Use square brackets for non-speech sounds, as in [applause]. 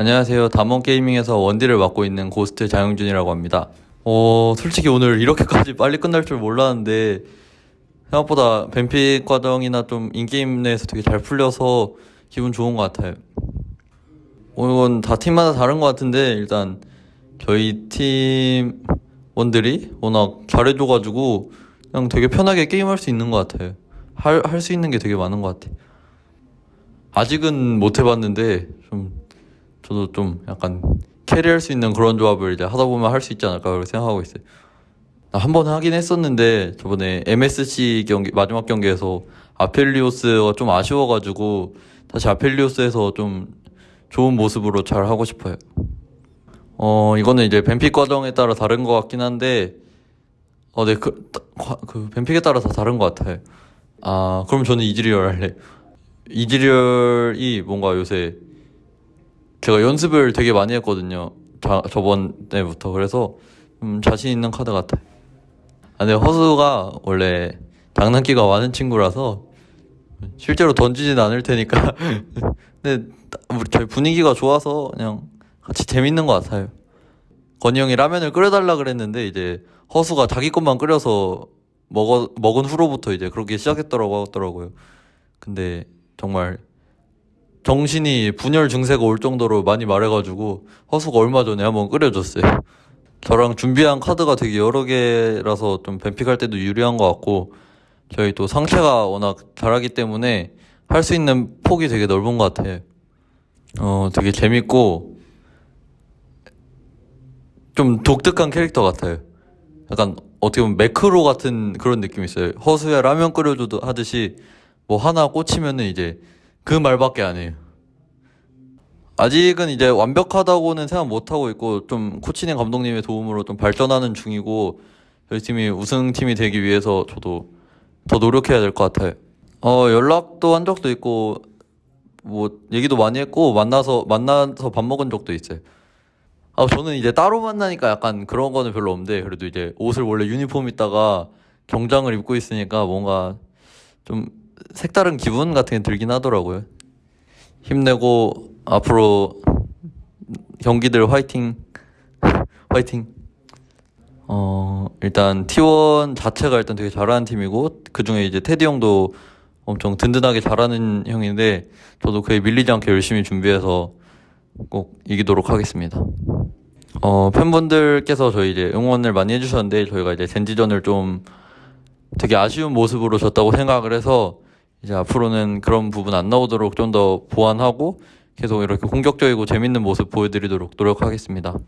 안녕하세요. 담원 게이밍에서 원딜을 맡고 있는 고스트 장영준이라고 합니다. 어, 솔직히 오늘 이렇게까지 빨리 끝날 줄 몰랐는데 생각보다 ban pick 과정이나 좀 in-game 내에서 되게 잘 풀려서 기분 좋은 것 같아요. 어, 이건 다 팀마다 다른 것 같은데 일단 저희 팀원들이 워낙 잘해줘가지고 그냥 되게 편하게 게임할 수 있는 것 같아요. 할 할 수 있는 게 되게 많은 것 같아요. 아직은 못 해봤는데 좀 저도 좀 약간 캐리할 수 있는 그런 조합을 이제 하다 보면 할 수 있지 않을까 그렇게 생각하고 있어요. 한 번 하긴 했었는데 저번에 MSC 경기 마지막 경기에서 아펠리오스가 좀 아쉬워가지고 다시 아펠리오스에서 좀 좋은 모습으로 잘 하고 싶어요. 어 이거는 이제 뱀픽 과정에 따라 다른 것 같긴 한데 어네그 그 뱀픽에 따라 다 다른 것 같아요. 아 그럼 저는 이즈리얼 할래. 이즈리얼이 뭔가 요새 제가 연습을 되게 많이 했거든요. 자, 저번에부터 그래서 좀 자신 있는 카드 같아요. 아, 근데 허수가 원래 장난기가 많은 친구라서 실제로 던지진 않을 테니까. [laughs] 근데 우리 저희 분위기가 좋아서 그냥 같이 재밌는 것 같아요. 건이 형이 라면을 끓여달라 그랬는데 이제 허수가 자기 것만 끓여서 먹어 먹은 후로부터 이제 그렇게 시작했더라고 하더라고요. 근데 정말 정신이 분열 증세가 올 정도로 많이 말해가지고 허수가 얼마 전에 한번 끓여줬어요. 저랑 준비한 카드가 되게 여러 개라서 좀 뱀픽할 때도 유리한 것 같고 저희 또 상체가 워낙 잘하기 때문에 할 수 있는 폭이 되게 넓은 것 같아요. 어, 되게 재밌고 좀 독특한 캐릭터 같아요. 약간 어떻게 보면 매크로 같은 그런 느낌이 있어요. 허수야 라면 끓여줘도 하듯이 뭐 하나 꽂히면은 이제 그 말밖에 안 해요. 아직은 이제 완벽하다고는 생각 못 하고 있고 좀 코치님 감독님의 도움으로 좀 발전하는 중이고 저희 팀이 우승팀이 되기 위해서 저도 더 노력해야 될 것 같아요. 어 연락도 한 적도 있고 뭐 얘기도 많이 했고 만나서 만나서 밥 먹은 적도 있어요. 아 저는 이제 따로 만나니까 약간 그런 거는 별로 없는데 그래도 이제 옷을 원래 유니폼 입다가 정장을 입고 있으니까 뭔가 좀 색다른 기분 같은 게 들긴 하더라고요. 힘내고 앞으로 경기들 화이팅 화이팅 어 일단 T1 자체가 일단 되게 잘하는 팀이고 그 중에 이제 테디 형도 엄청 든든하게 잘하는 형인데 저도 그에 밀리지 않게 열심히 준비해서 꼭 이기도록 하겠습니다. 어 팬분들께서 저희 이제 응원을 많이 해주셨는데 저희가 이제 젠지전을 좀 되게 아쉬운 모습으로 졌다고 생각을 해서 이제 앞으로는 그런 부분 안 나오도록 좀 더 보완하고 계속 이렇게 공격적이고 재밌는 모습 보여드리도록 노력하겠습니다.